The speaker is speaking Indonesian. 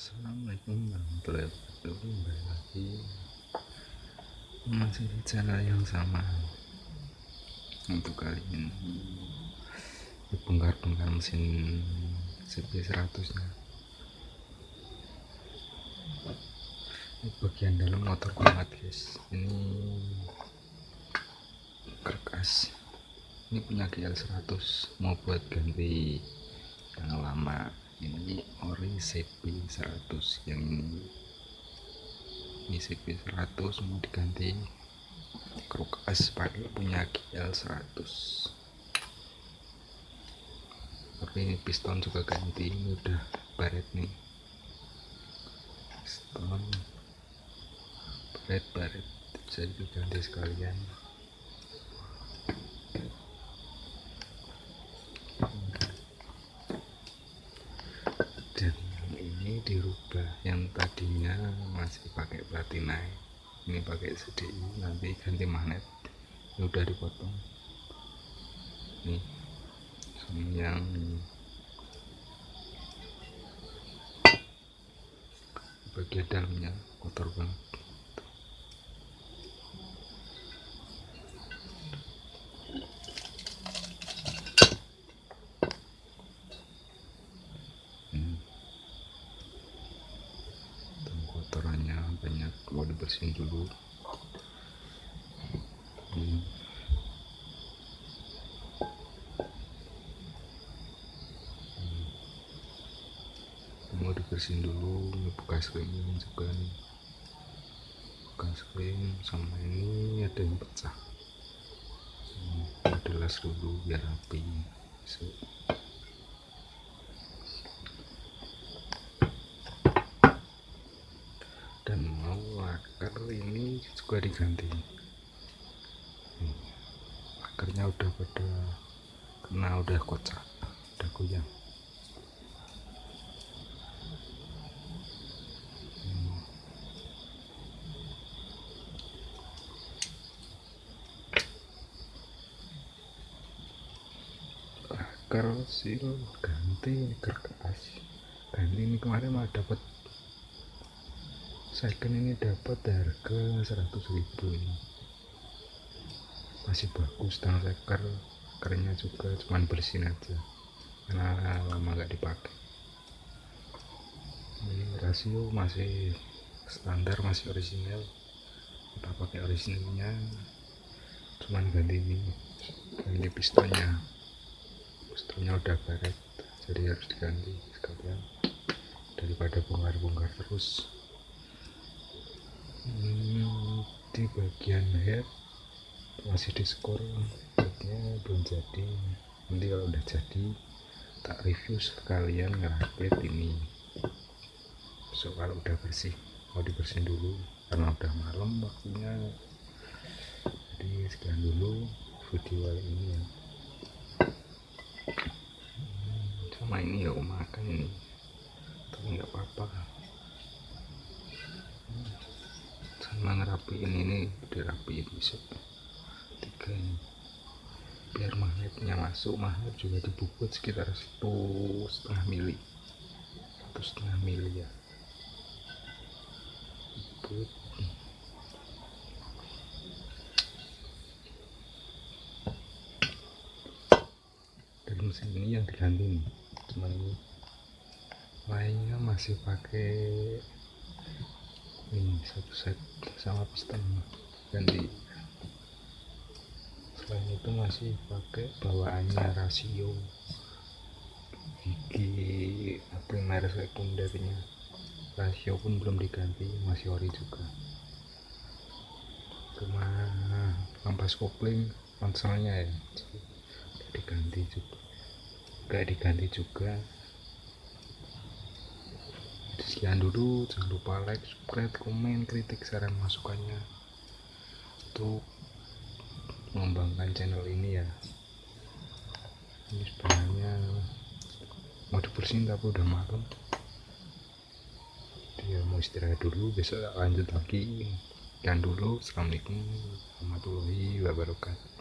Assalamualaikum warahmatullahi wabarakatuh. Kembali lagi masih di channel yang sama untuk kali ini. Bongkar-bongkar mesin CP100 nya ini bagian dalam motor kuat guys. Ini kerkas. Ini punya GL100 mau buat ganti yang lama ini ori CP 100 yang ini ini CP 100 mau diganti krukas pakai punya GL 100 tapi ini piston juga ganti ini udah baret nih. Piston. Baret baret. Bisa diganti sekalian dirubah. Yang tadinya masih pakai platina ini pakai CDI nanti ganti magnet. Ini udah dipotong. Nih yang bagian dalamnya kotor banget banyak mau dibersihin dulu. Hmm. mau dibersihin dulu ini bekas ring juga nih. Bekas ring sama ini ada yang pecah. Hmm, dilas dulu biar rapi. So. dan mau akar ini juga diganti. Hmm. akarnya udah pada kena udah kocak udah goyang akar sil ganti kertas. Ganti ini kemarin mah dapat second ini dapat harga 100.000 ini masih bagus tang seker. Kerennya juga cuman bersin aja. Karena lama gak dipakai. Ini rasio masih standar masih original kita pakai originalnya cuman ganti ini ganti pistonnya pistonnya udah baret jadi harus diganti sekalian. Daripada bongkar-bongkar terus hmm, di bagian head masih diskor headnya belum jadi. Nanti kalau udah jadi tak review sekalian ngerakit ini. So kalau udah bersih mau dibersihin dulu. Karena udah malam waktunya. Jadi sekian dulu video kali ini ya. Hmm, sama ini ya makan ini. Tapi nggak apa-apa sama ngerapiin ini dirapiin bisa tiga ini. Biar magnetnya masuk magnet juga dibubut sekitar satu setengah mili. Satu setengah mili ya. Bubut dan mesin ini yang diganti nih ini. Lainnya masih pakai ini satu set sama piston ganti selain itu masih pakai bawaannya rasio. Gigi primer sekundernya. Rasio pun belum diganti masih ori juga. Cuma ampas kopling konsolnya ya. Diganti juga. Gak diganti juga sekian dulu jangan lupa like subscribe komen kritik saran masukannya. Untuk mengembangkan channel ini ya. Ini sebenarnya mau dibersihin tapi udah malam. Dia mau istirahat dulu besok lanjut lagi. Sekian dulu assalamualaikum warahmatullahi wabarakatuh